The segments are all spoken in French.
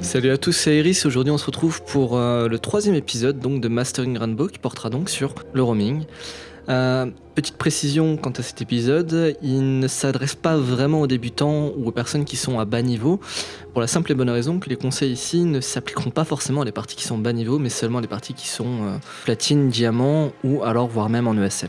Salut à tous, c'est Iris. Aujourd'hui, on se retrouve pour euh, le troisième épisode donc de Mastering Rainbow qui portera donc sur le roaming. Euh, petite précision quant à cet épisode, il ne s'adresse pas vraiment aux débutants ou aux personnes qui sont à bas niveau, pour la simple et bonne raison que les conseils ici ne s'appliqueront pas forcément à les parties qui sont bas niveau, mais seulement à les parties qui sont euh, platine, diamant ou alors voire même en ESM.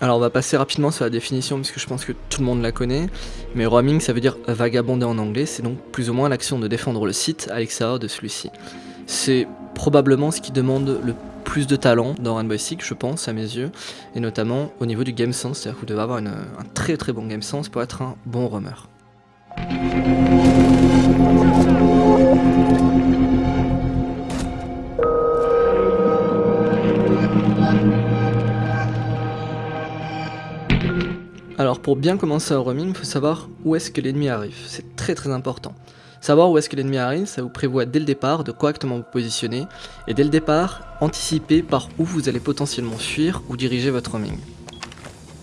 Alors on va passer rapidement sur la définition puisque je pense que tout le monde la connaît. Mais roaming ça veut dire vagabonder en anglais, c'est donc plus ou moins l'action de défendre le site à l'extérieur de celui-ci. C'est probablement ce qui demande le plus de talent dans Rainbow Six, je pense, à mes yeux, et notamment au niveau du game sense, c'est-à-dire que vous devez avoir un très très bon game sense pour être un bon roamer. Alors pour bien commencer un roaming, il faut savoir où est-ce que l'ennemi arrive, c'est très très important. Savoir où est-ce que l'ennemi arrive, ça vous prévoit dès le départ de correctement vous positionner, et dès le départ, anticiper par où vous allez potentiellement fuir ou diriger votre roaming.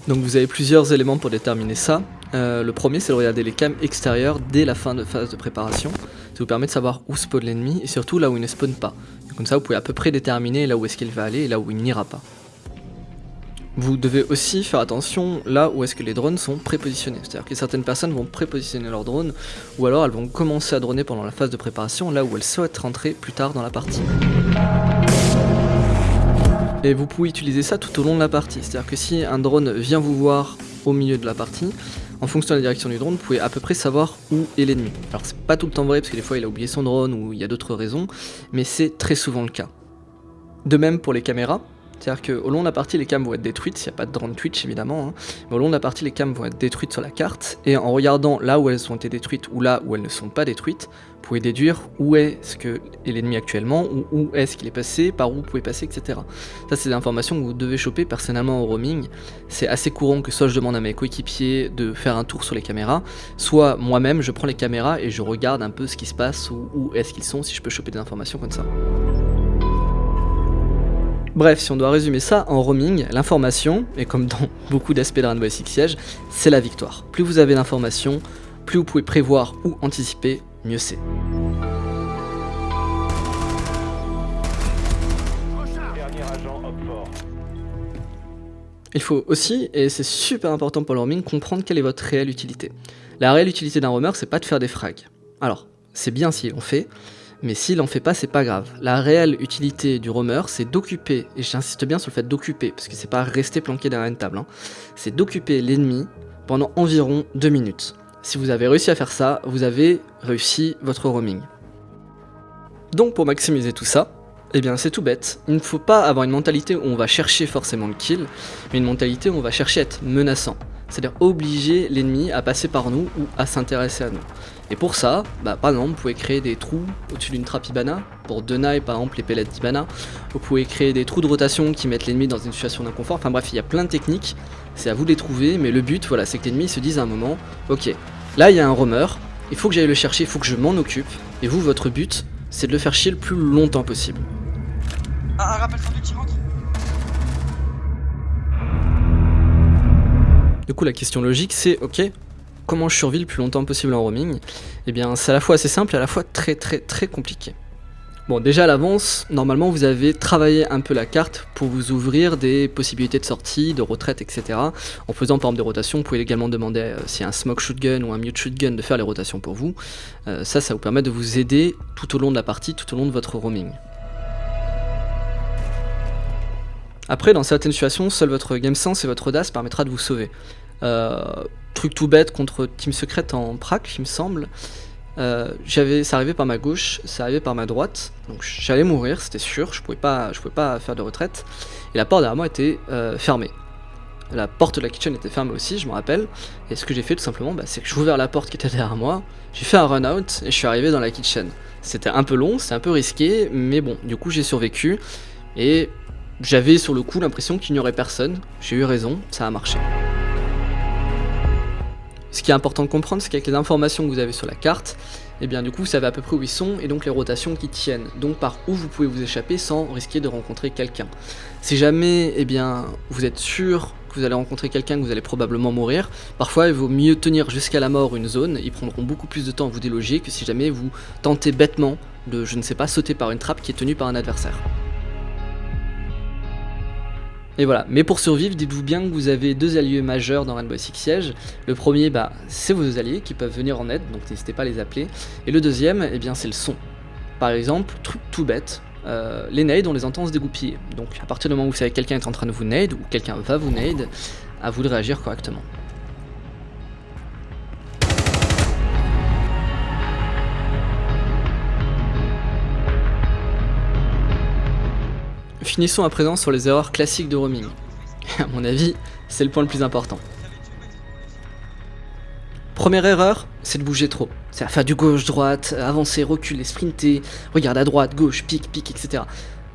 Donc vous avez plusieurs éléments pour déterminer ça. Euh, le premier c'est de regarder les cams extérieures dès la fin de phase de préparation. Ça vous permet de savoir où spawn l'ennemi et surtout là où il ne spawn pas. comme ça vous pouvez à peu près déterminer là où est-ce qu'il va aller et là où il n'ira pas. Vous devez aussi faire attention là où est-ce que les drones sont prépositionnés. C'est-à-dire que certaines personnes vont prépositionner leurs drones, ou alors elles vont commencer à droner pendant la phase de préparation, là où elles souhaitent rentrer plus tard dans la partie. Et vous pouvez utiliser ça tout au long de la partie. C'est-à-dire que si un drone vient vous voir au milieu de la partie, en fonction de la direction du drone, vous pouvez à peu près savoir où est l'ennemi. Alors c'est pas tout le temps vrai, parce que des fois il a oublié son drone ou il y a d'autres raisons, mais c'est très souvent le cas. De même pour les caméras, c'est-à-dire qu'au long de la partie, les cams vont être détruites, s'il n'y a pas de drone Twitch évidemment, hein. mais au long de la partie, les cams vont être détruites sur la carte, et en regardant là où elles ont été détruites ou là où elles ne sont pas détruites, vous pouvez déduire où est-ce que est l'ennemi actuellement, ou où est-ce qu'il est passé, par où vous pouvez passer, etc. Ça, c'est des informations que vous devez choper personnellement au roaming. C'est assez courant que soit je demande à mes coéquipiers de faire un tour sur les caméras, soit moi-même, je prends les caméras et je regarde un peu ce qui se passe, ou où est-ce qu'ils sont, si je peux choper des informations comme ça. Bref, si on doit résumer ça en roaming, l'information, et comme dans beaucoup d'aspects de Rainbow Six Siege, c'est la victoire. Plus vous avez d'informations, plus vous pouvez prévoir ou anticiper, mieux c'est. Il faut aussi, et c'est super important pour le roaming, comprendre quelle est votre réelle utilité. La réelle utilité d'un roamer, c'est pas de faire des frags. Alors, c'est bien si on fait, mais s'il en fait pas, c'est pas grave. La réelle utilité du roamer, c'est d'occuper, et j'insiste bien sur le fait d'occuper, parce que c'est pas rester planqué derrière une table, hein. c'est d'occuper l'ennemi pendant environ 2 minutes. Si vous avez réussi à faire ça, vous avez réussi votre roaming. Donc pour maximiser tout ça, eh bien c'est tout bête, il ne faut pas avoir une mentalité où on va chercher forcément le kill, mais une mentalité où on va chercher à être menaçant. C'est-à-dire obliger l'ennemi à passer par nous ou à s'intéresser à nous. Et pour ça, bah, par exemple, vous pouvez créer des trous au-dessus d'une trappe Ibana, pour deny par exemple les pellets d'Ibana, vous pouvez créer des trous de rotation qui mettent l'ennemi dans une situation d'inconfort, enfin bref, il y a plein de techniques, c'est à vous de les trouver, mais le but, voilà, c'est que l'ennemi se dise à un moment, ok, là il y a un roamer, il faut que j'aille le chercher, il faut que je m'en occupe, et vous, votre but, c'est de le faire chier le plus longtemps possible. Un rappel qui rentre Du coup, la question logique, c'est, ok, comment je survis le plus longtemps possible en roaming? Eh bien c'est à la fois assez simple et à la fois très très très compliqué. Bon déjà à l'avance, normalement vous avez travaillé un peu la carte pour vous ouvrir des possibilités de sortie, de retraite, etc. En faisant par exemple des rotations, vous pouvez également demander euh, si un smoke shotgun ou un mute shotgun de faire les rotations pour vous. Euh, ça, ça vous permet de vous aider tout au long de la partie, tout au long de votre roaming. Après, dans certaines situations, seul votre game sense et votre audace permettra de vous sauver. Euh, truc tout bête contre Team Secret en prac, il me semble. Euh, ça arrivait par ma gauche, ça arrivait par ma droite, donc j'allais mourir, c'était sûr, je pouvais pas, je pouvais pas faire de retraite, et la porte derrière moi était euh, fermée. La porte de la kitchen était fermée aussi, je me rappelle, et ce que j'ai fait tout simplement, bah, c'est que j'ai ouvert la porte qui était derrière moi, j'ai fait un run out, et je suis arrivé dans la kitchen. C'était un peu long, c'était un peu risqué, mais bon, du coup j'ai survécu, et j'avais sur le coup l'impression qu'il n'y aurait personne, j'ai eu raison, ça a marché. Ce qui est important de comprendre, c'est qu'avec les informations que vous avez sur la carte, eh bien du coup vous savez à peu près où ils sont et donc les rotations qui tiennent, donc par où vous pouvez vous échapper sans risquer de rencontrer quelqu'un. Si jamais eh bien, vous êtes sûr que vous allez rencontrer quelqu'un, que vous allez probablement mourir, parfois il vaut mieux tenir jusqu'à la mort une zone, ils prendront beaucoup plus de temps à vous déloger que si jamais vous tentez bêtement de, je ne sais pas, sauter par une trappe qui est tenue par un adversaire. Et voilà, mais pour survivre, dites-vous bien que vous avez deux alliés majeurs dans Rainbow Six Siege. Le premier, bah, c'est vos alliés qui peuvent venir en aide, donc n'hésitez pas à les appeler. Et le deuxième, eh bien, c'est le son. Par exemple, truc tout bête, euh, les nades, on les entend se dégoupiller. Donc à partir du moment où vous savez que quelqu'un est en train de vous nade, ou quelqu'un va vous nade, à vous de réagir correctement. Finissons à présent sur les erreurs classiques de roaming. à mon avis, c'est le point le plus important. Première erreur, c'est de bouger trop. C'est à faire du gauche-droite, avancer, reculer, sprinter, regarder à droite, gauche, pique, pique, etc.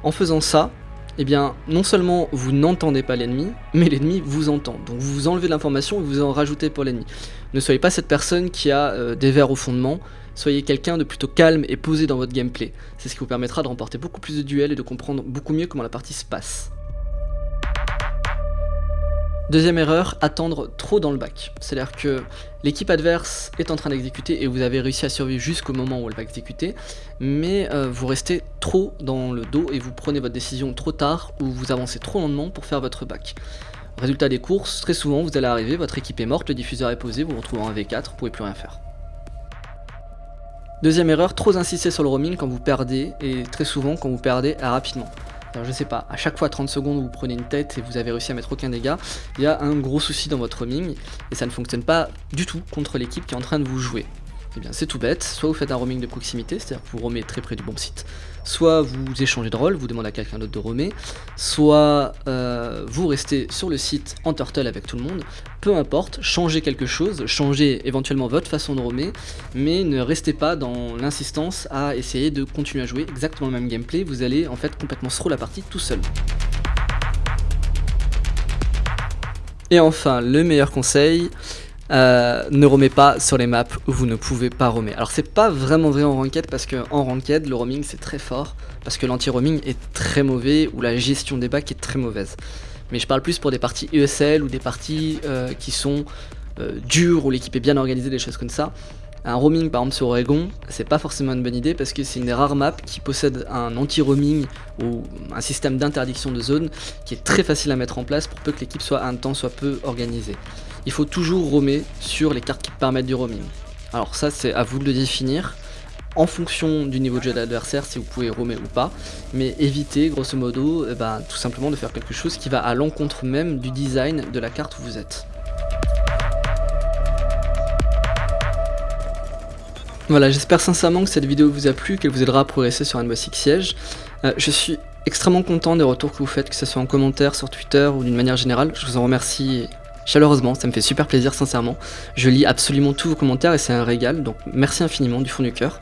En faisant ça, eh bien, non seulement vous n'entendez pas l'ennemi, mais l'ennemi vous entend. Donc vous enlevez l'information et vous en rajoutez pour l'ennemi. Ne soyez pas cette personne qui a euh, des verres au fondement, soyez quelqu'un de plutôt calme et posé dans votre gameplay. C'est ce qui vous permettra de remporter beaucoup plus de duels et de comprendre beaucoup mieux comment la partie se passe. Deuxième erreur, attendre trop dans le bac. C'est-à-dire que l'équipe adverse est en train d'exécuter et vous avez réussi à survivre jusqu'au moment où elle va exécuter, mais euh, vous restez trop dans le dos et vous prenez votre décision trop tard ou vous avancez trop lentement pour faire votre bac. Résultat des courses, très souvent vous allez arriver, votre équipe est morte, le diffuseur est posé, vous vous retrouvez en V4, vous pouvez plus rien faire. Deuxième erreur, trop insister sur le roaming quand vous perdez, et très souvent quand vous perdez rapidement. Je sais pas, à chaque fois 30 secondes vous prenez une tête et vous avez réussi à mettre aucun dégât, il y a un gros souci dans votre roaming, et ça ne fonctionne pas du tout contre l'équipe qui est en train de vous jouer. Eh bien c'est tout bête, soit vous faites un roaming de proximité, c'est-à-dire que vous roamez très près du bon site, soit vous échangez de rôle, vous demandez à quelqu'un d'autre de roamer, soit euh, vous restez sur le site en turtle avec tout le monde, peu importe, changez quelque chose, changez éventuellement votre façon de roamer, mais ne restez pas dans l'insistance à essayer de continuer à jouer exactement le même gameplay, vous allez en fait complètement throw la partie tout seul. Et enfin, le meilleur conseil, euh, ne roamez pas sur les maps où vous ne pouvez pas roamer. Alors c'est pas vraiment vrai en ranked parce que en ranked le roaming c'est très fort parce que l'anti-roaming est très mauvais ou la gestion des bacs est très mauvaise. Mais je parle plus pour des parties ESL ou des parties euh, qui sont euh, dures où l'équipe est bien organisée, des choses comme ça. Un roaming par exemple sur Oregon, c'est pas forcément une bonne idée parce que c'est une des rares maps qui possède un anti-roaming ou un système d'interdiction de zone qui est très facile à mettre en place pour peu que l'équipe soit un temps soit peu organisée il faut toujours roamer sur les cartes qui permettent du roaming. Alors ça c'est à vous de le définir en fonction du niveau de jeu de l'adversaire si vous pouvez roamer ou pas, mais évitez grosso modo eh ben, tout simplement de faire quelque chose qui va à l'encontre même du design de la carte où vous êtes. Voilà, j'espère sincèrement que cette vidéo vous a plu, qu'elle vous aidera à progresser sur Rainbow Six Siege. Euh, je suis extrêmement content des retours que vous faites, que ce soit en commentaire, sur Twitter ou d'une manière générale. Je vous en remercie chaleureusement, ça me fait super plaisir sincèrement. Je lis absolument tous vos commentaires et c'est un régal, donc merci infiniment du fond du cœur.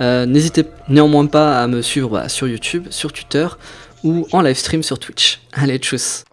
Euh, n'hésitez néanmoins pas à me suivre bah, sur YouTube, sur Twitter ou en live stream sur Twitch. Allez, tchuss